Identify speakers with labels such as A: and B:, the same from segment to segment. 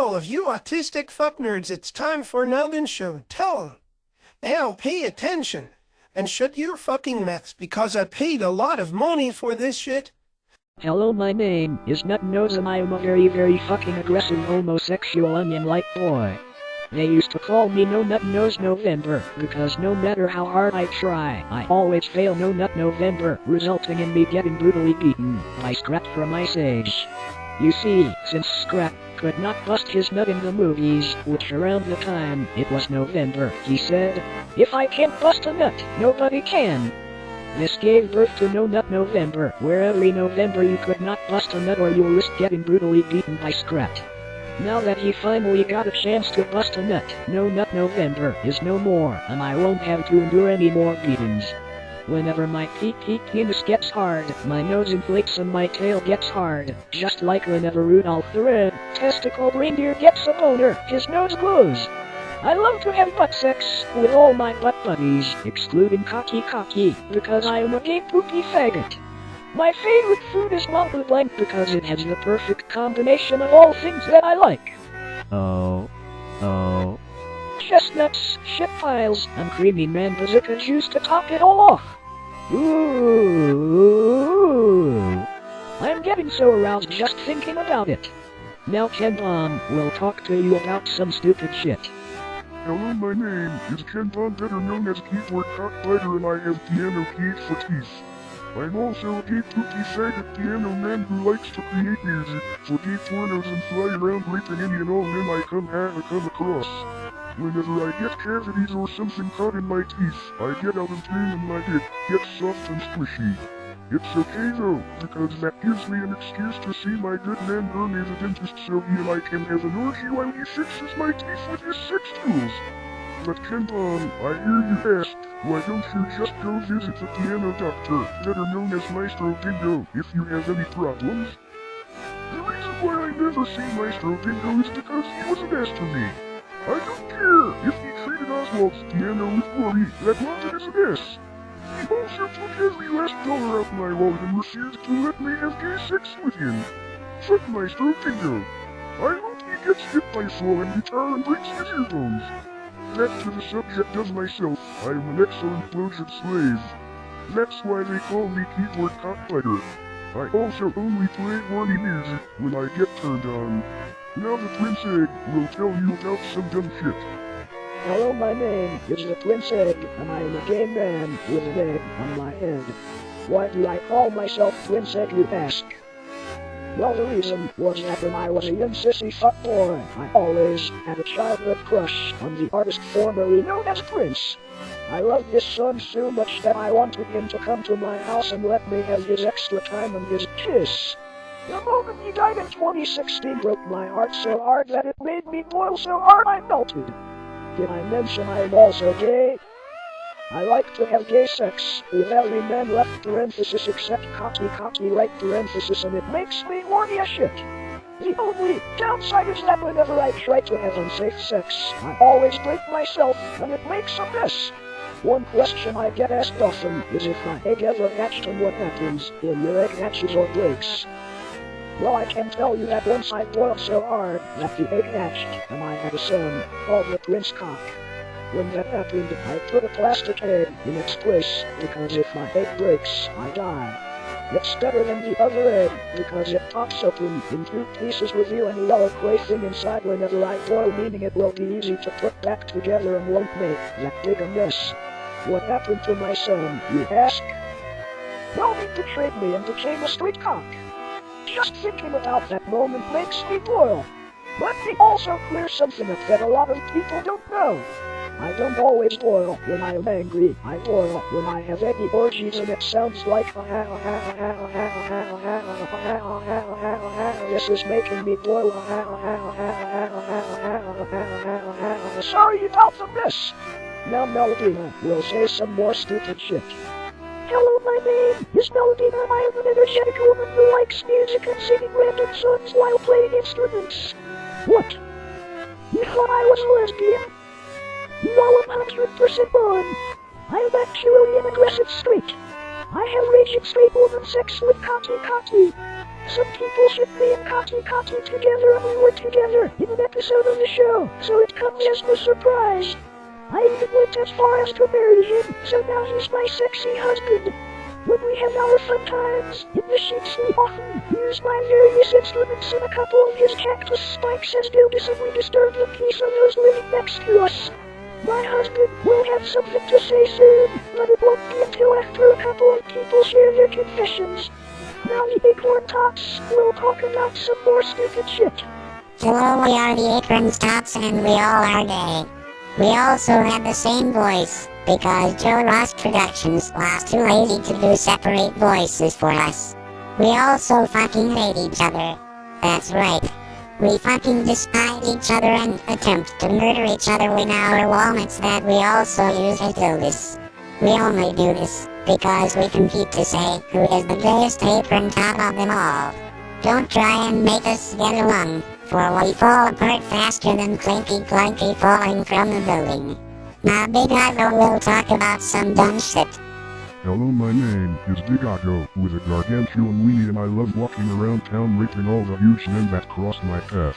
A: all of you autistic fuck nerds, it's time for another show. Tell 'em. Now pay attention and shut your fucking mouths because I paid a lot of money for this shit.
B: Hello, my name is Nut Nose and I am a very, very fucking aggressive homosexual onion-like boy. They used to call me No Nut Nose November because no matter how hard I try, I always fail No Nut November, resulting in me getting brutally beaten by Scrat from Ice Age. You see, since Scrat could not bust his nut in the movies, which around the time it was November, he said, If I can't bust a nut, nobody can. This gave birth to No Nut November, where every November you could not bust a nut or you'll risk getting brutally beaten by Scrat. Now that he finally got a chance to bust a nut, No Nut November is no more, and I won't have to endure any more beatings. Whenever my pee pee penis gets hard, my nose inflates and my tail gets hard, just like whenever Rudolph the Red Testicle Reindeer gets a boner, his nose glows. I love to have butt sex with all my butt buddies, excluding Cocky Cocky, because I am a gay poopy faggot. My favorite food is mamba blank because it has the perfect combination of all things that I like.
C: Oh. Oh.
B: Chestnuts, shit piles, and creamy manbazooka juice to top it all off. Ooh. I'm getting so aroused just thinking about it. Now Ken um, Bon will talk to you about some stupid shit.
D: Hello, my name is Ken Von, better known as Keyboard Cockfighter, and I have piano keys for teeth. I'm also a gay poopy faggot piano man who likes to create music for gay pornos and fly around raping any and all men I come, ha- come across. Whenever I get cavities or something caught in my teeth, I get out and clean and my dick gets soft and squishy. It's okay though, because that gives me an excuse to see my good man Bernie the dentist so he and I can have an orgy while he fixes my teeth with his sex tools. But Kenton, I hear you ask, why don't you just go visit the piano doctor, better known as Maestro Dingo, if you have any problems? The reason why I never see Maestro Dingo is because he wasn't asked to me. I don't care if he treated Oswald's piano with glory, that wanted as an S. He also took every last dollar out my wallet and refused to let me have gay sex with him. Fuck my Dingo. I hope he gets hit by a falling guitar and breaks his earbones. Back to the subject of myself, I am an exo-implosion slave. That's why they call me keyboard cockfighter. I also only play horny music when I get turned on. Now the Prince Egg will tell you about some dumb shit.
B: Hello, my name is the Prince Egg, and I am a gay man with an egg on my head. Why do I call myself Prince Egg, you ask? Well, the reason was that when I was a young sissy fuckboy, I always had a childhood crush on the artist formerly known as Prince. I loved his son so much that I wanted him to come to my house and let me have his extra time and his kiss. The moment he died in 2016 broke my heart so hard that it made me boil so hard I melted. Did I mention I am also gay? I like to have gay sex with every man left parenthesis except cocky cocky right parenthesis and it makes me horny as shit. The only downside is that whenever I try to have unsafe sex, I always break myself and it makes a mess. One question I get asked often is if my egg ever hatched and what happens when your egg hatches or breaks. Well, I can tell you that once I boiled so hard that the egg hatched and I had a son called the Prince Cock. When that happened, I put a plastic egg in its place because if my egg breaks, I die. It's better than the other egg because it pops open in two pieces revealing a yellow gray thing inside whenever I boil meaning it will be easy to put back together and won't make that big a mess. What happened to my son, you ask? Well, he betrayed me and became a street cock. Just thinking about that moment makes me boil. Let me also clear something up that a lot of people don't know. I don't always boil when I am angry. I boil when I have eggy orgies and it sounds like this is making me boil. Sorry about the mess. Now Melodina will say some more stupid shit. Hello, my name is Melodina and I am an energetic woman who likes music and singing random songs while playing instruments. What? You thought I was a lesbian? You are 100% wrong. I am actually an aggressive straight. I have raging straight woman sex with Cocky Cocky. Some people shipped me and Cocky Cocky together and we were together in an episode of the show, so it comes as no surprise. I even went as far as to marry him, so now he's my sexy husband. When we have our fun times, in the sheets we often use my various instruments and a couple of his cactus spikes as dildos and we disturb the peace of those living next to us. My husband will have something to say soon, but it won't be until after a couple of people share their confessions. Now the acorn tops will talk about some more stupid shit.
E: Hello, we are the Acorns Tops and we all are gay. We also have the same voice, because Joe Ross Productions was too lazy to do separate voices for us. We also fucking hate each other. That's right. We fucking despise each other and attempt to murder each other with our walnuts that we also use as dildos. We only do this because we compete to say who is the gayest apron top of them all. Don't try and make us get along, for we fall apart faster than Clinky Clanky falling from the building. Now Big Ivo will talk about some dumb shit.
D: Hello, my name is Big Otto, with a gargantuan weenie and I love walking around town raping all the huge men that cross my path.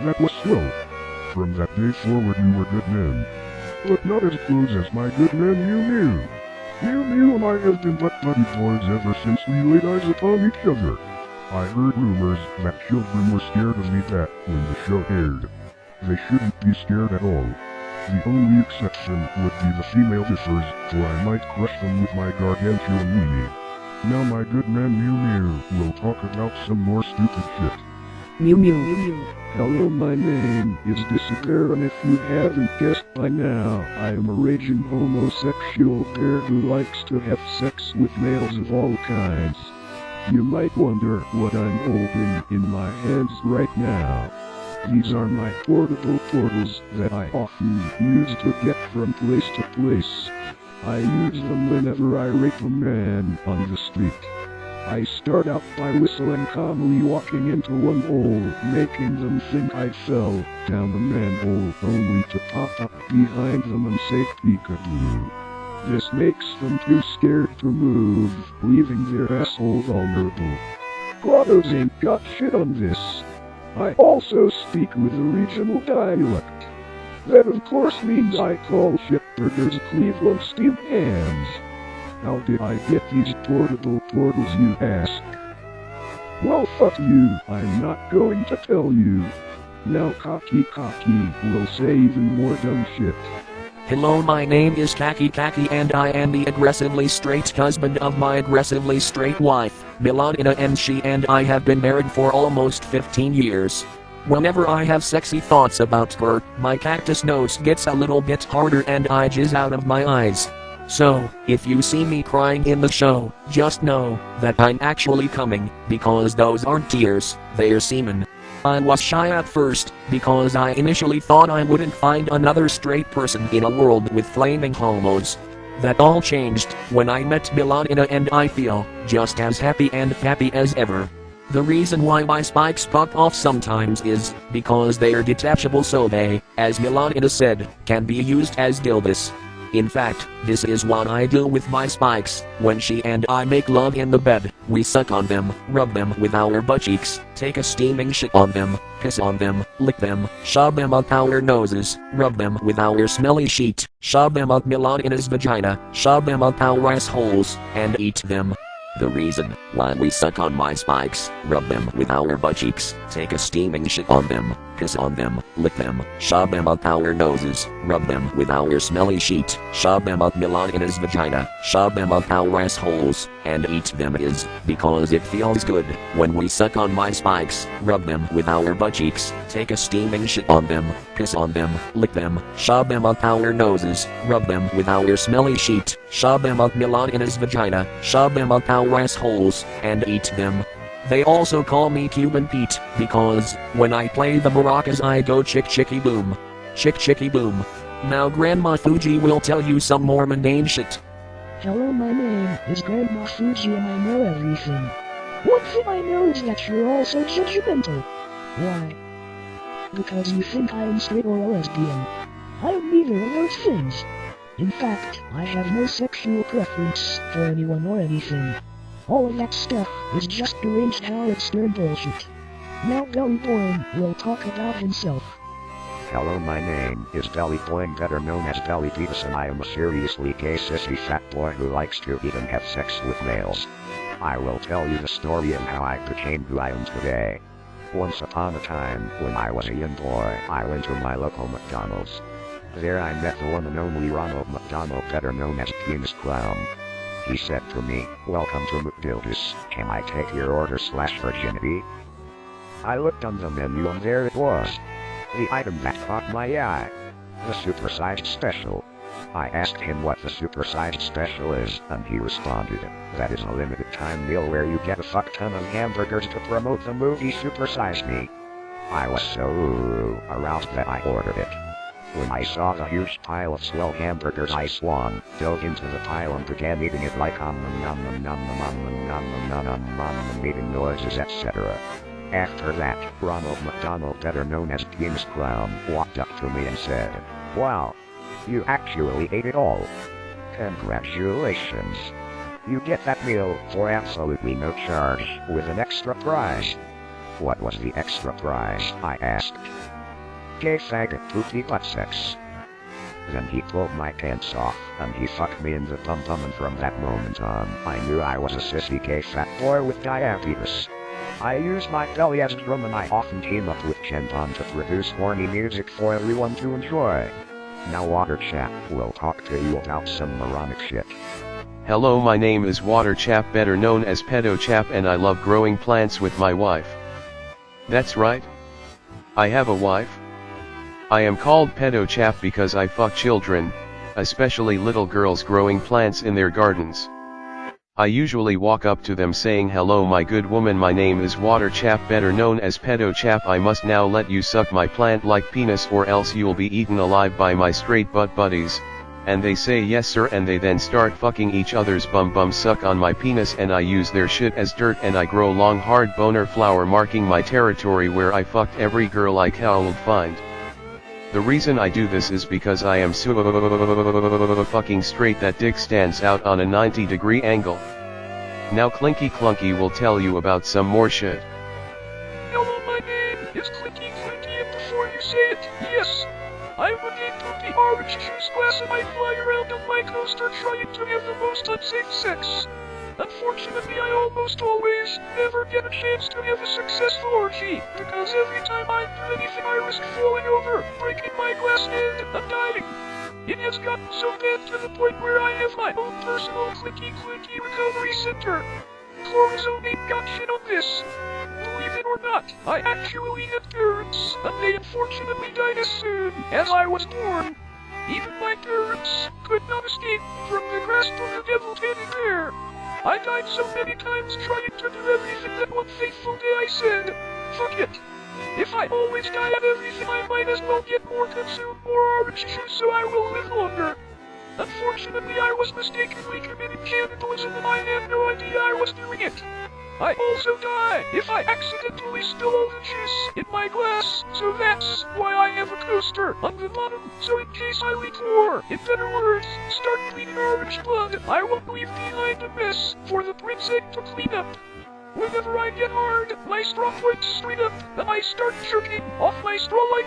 D: that was slow. From that day forward you were good men. But not as close as my good man Mew Mew. Mew Mew and I have been butt buddy boys ever since we laid eyes upon each other. I heard rumors that children were scared of me back when the show aired. They shouldn't be scared at all. The only exception would be the female differs, for I might crush them with my gargantuan weenie. Now my good man Mew Mew will talk about some more stupid shit.
B: Mew Mew Mew Mew.
F: Hello, my name is Disappear, and if you haven't guessed by now, I am a raging homosexual bear who likes to have sex with males of all kinds. You might wonder what I'm holding in my hands right now. These are my portable portals that I often use to get from place to place. I use them whenever I rape a man on the street. I start out by whistling calmly walking into one hole, making them think I fell down the manhole only to pop up behind them and say peekaboo. This makes them too scared to move, leaving their asshole vulnerable. Grottos ain't got shit on this. I also speak with a regional dialect. That of course means I call shit burgers Cleveland steamed hams. How did I get these portable portals, you ask? Well, fuck you, I'm not going to tell you. Now Cocky Cocky will say even more dumb shit.
G: Hello, my name is Kaki Kaki and I am the aggressively straight husband of my aggressively straight wife, Melodina and she and I have been married for almost 15 years. Whenever I have sexy thoughts about her, my cactus nose gets a little bit harder and I jizz out of my eyes. So, if you see me crying in the show, just know that I'm actually coming, because those aren't tears, they're semen. I was shy at first, because I initially thought I wouldn't find another straight person in a world with flaming homos. That all changed when I met Milanina and I feel just as happy and happy as ever. The reason why my spikes pop off sometimes is because they are detachable so they, as Milanina said, can be used as dildos. In fact, this is what I do with my spikes. When she and I make love in the bed, we suck on them, rub them with our butt cheeks, take a steaming shit on them, piss on them, lick them, shove them up our noses, rub them with our smelly sheet, shove them up Milanina's vagina, shove them up our assholes, and eat them. The reason why we suck on my spikes, rub them with our butt cheeks, take a steaming shit on them, piss on them, lick them, shove them up our noses, rub them with our smelly sheet, shove them up Milana's vagina, shove them up our assholes, and eat them is because it feels good. When we suck on my spikes, rub them with our butt cheeks, take a steaming shit on them, piss on them, lick them, shove them up our noses, rub them with our smelly sheet, shove them up Milana's vagina, shove them up our assholes, and eat them. They also call me Cuban Pete, because, when I play the maracas I go chick chicky boom. Chick chicky boom. Now Grandma Fuji will tell you some more mundane shit.
B: Hello, my name is Grandma Fuji and I know everything. One thing I know is that you're all so judgmental. Why? Because you think I am straight or a lesbian. I am neither of those things. In fact, I have no sexual preference for anyone or anything. All of that stuff is just deranged Howard Stern bullshit. Now Gully Boring will talk about himself.
H: Hello, my name is Belly Boing, better known as Belly Beavis, and I am a seriously gay sissy fat boy who likes to eat and have sex with males. I will tell you the story of how I became who I am today. Once upon a time, when I was a young boy, I went to my local McDonald's. There I met the one and only Ronald McDonald, better known as Penis Clown. He said to me, Welcome to McDildus, can I take your order slash virginity? I looked on the menu and there it was. The item that caught my eye. The supersized special. I asked him what the supersized special is, and he responded, that is a limited time meal where you get a fuck ton of hamburgers to promote the movie Supersize Me. I was so aroused that I ordered it. When I saw the huge pile of swell hamburgers I swung, dove into the pile and began eating it like um nom nom nom nom nom nom nom nom nom making noises etc. After that, Ronald McDonald, better known as Penis Clown, walked up to me and said, Wow, you actually ate it all. Congratulations. You get that meal for absolutely no charge, with an extra prize. What was the extra prize? I asked. Gay faggot poopy butt sex. Then he pulled my pants off, and he fucked me in the bum bum and from that moment on, I knew I was a sissy gay fat boy with diabetes. I use my belly as a drum and I often team up with Kenton to produce horny music for everyone to enjoy. Now Water Chap will talk to you about some moronic shit.
I: Hello, my name is Water Chap, better known as Pedo Chap, and I love growing plants with my wife. That's right. I have a wife. I am called Pedo Chap because I fuck children, especially little girls growing plants in their gardens. I usually walk up to them saying hello my good woman my name is Water Chap better known as Pedo Chap I must now let you suck my plant like penis or else you'll be eaten alive by my straight butt buddies, and they say yes sir and they then start fucking each other's bum bum suck on my penis and I use their shit as dirt and I grow long hard boner flower marking my territory where I fucked every girl I could find. The reason I do this is because I am so fucking straight that dick stands out on a 90 degree angle. Now Clinky Clunky will tell you about some more shit.
J: Hello, my name is Clinky Clinky, and before you say it, yes, I'm a gay poopy orange juice glass and I fly around on my coaster trying to have the most unsafe sex. Unfortunately, I almost always never get a chance to have a successful orgy, because every time I do anything I risk falling over, breaking my glass and I'm dying. It has gotten so bad to the point where I have my own personal clicky clicky recovery center. Chlorozone ain't got shit on this. Believe it or not, I actually had parents, and they unfortunately died as soon as I was born. Even my parents could not escape from the grasp of the devil teddy bear. I died so many times trying to do everything that one fateful day I said, fuck it. If I always die at everything I might as well get more consume more orange juice so I will live longer. Unfortunately I was mistakenly committing cannibalism and I had no idea I was doing it. I also die if I accidentally spill all the juice in my glass, so that's why I have a coaster on the bottom, so in case I leak more, in better words, start bleeding orange blood, I won't leave behind a mess for the princess to clean up. Whenever I get hard, my straw points straight up, and I start jerking off my straw like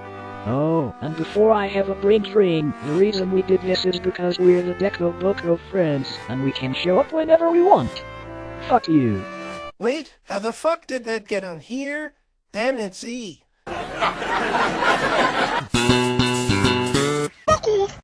B: Oh, and before I have a brain drain, the reason we did this is because we're the Deco Book of Friends, and we can show up whenever we want. Fuck you.
A: Wait, how the fuck did that get on here? Damn it, Z.